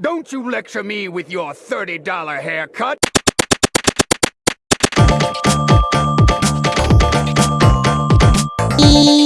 Don't you lecture me with your $30 haircut! E